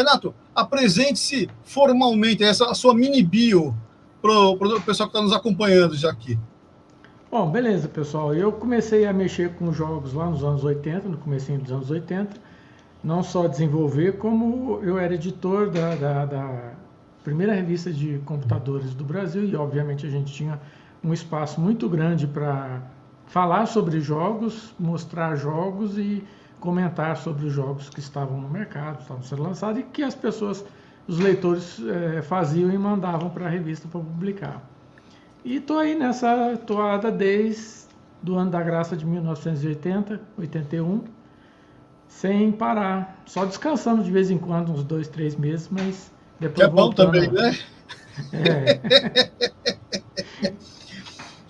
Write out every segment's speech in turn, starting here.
Renato, apresente-se formalmente, essa a sua mini bio para o pessoal que está nos acompanhando já aqui. Bom, beleza, pessoal. Eu comecei a mexer com jogos lá nos anos 80, no começo dos anos 80. Não só desenvolver, como eu era editor da, da, da primeira revista de computadores do Brasil e, obviamente, a gente tinha um espaço muito grande para falar sobre jogos, mostrar jogos e comentar sobre os jogos que estavam no mercado, estavam sendo lançados e que as pessoas, os leitores é, faziam e mandavam para a revista para publicar. E estou aí nessa toada desde do ano da graça de 1980, 81, sem parar, só descansando de vez em quando, uns dois, três meses, mas depois que é bom também, né? É.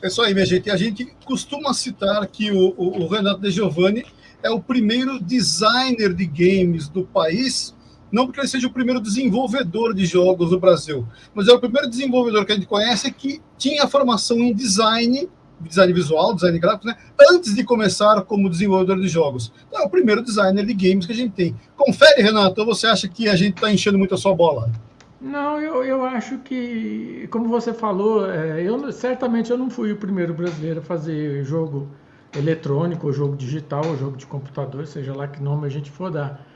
é isso aí, minha gente. A gente costuma citar que o, o, o Renato De Giovanni é o primeiro designer de games do país, não porque ele seja o primeiro desenvolvedor de jogos do Brasil, mas é o primeiro desenvolvedor que a gente conhece que tinha formação em design, design visual, design gráfico, né, antes de começar como desenvolvedor de jogos. Então, é o primeiro designer de games que a gente tem. Confere, Renato, ou você acha que a gente está enchendo muito a sua bola? Não, eu, eu acho que, como você falou, é, eu certamente eu não fui o primeiro brasileiro a fazer jogo eletrônico, ou jogo digital, ou jogo de computador, seja lá que nome a gente for dar.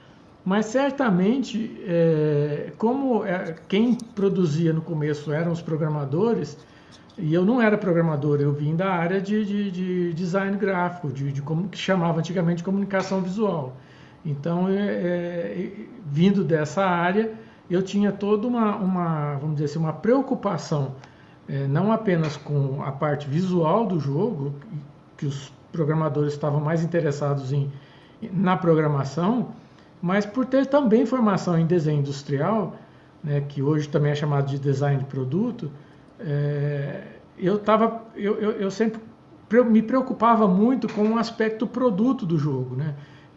Mas certamente, é, como é, quem produzia no começo eram os programadores, e eu não era programador, eu vim da área de, de, de design gráfico, de, de, como que chamava antigamente de comunicação visual. Então, é, é, vindo dessa área, eu tinha toda uma, uma vamos dizer assim, uma preocupação, é, não apenas com a parte visual do jogo, que os programadores estavam mais interessados em, na programação, mas por ter também formação em desenho industrial, né, que hoje também é chamado de design de produto, é, eu, tava, eu, eu, eu, sempre me preocupava muito com o aspecto produto do jogo, né?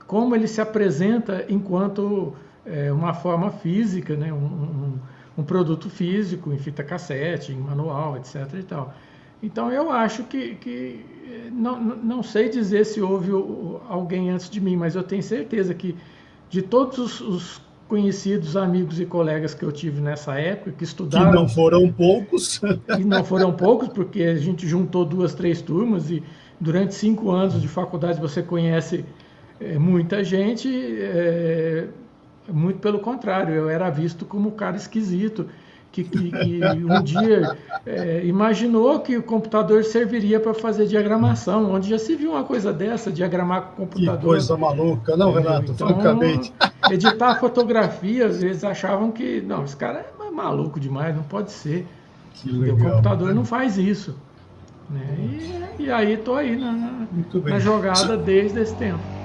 como ele se apresenta enquanto é, uma forma física, né? Um, um, um, produto físico em fita cassete, em manual, etc. E tal. Então eu acho que, que não, não sei dizer se houve alguém antes de mim, mas eu tenho certeza que de todos os, os conhecidos, amigos e colegas que eu tive nessa época, que estudaram... Que não foram poucos. E não foram poucos, porque a gente juntou duas, três turmas e durante cinco anos de faculdade você conhece é, muita gente, é, muito pelo contrário, eu era visto como um cara esquisito, que, que, que um dia é, imaginou que o computador serviria para fazer diagramação, onde já se viu uma coisa dessa, diagramar com o computador. Que coisa maluca, não, Renato, então, francamente. Editar fotografia, às vezes achavam que, não, esse cara é maluco demais, não pode ser. Legal, o computador não faz isso. Né? E, e, aí estou aí na, na jogada desde esse tempo.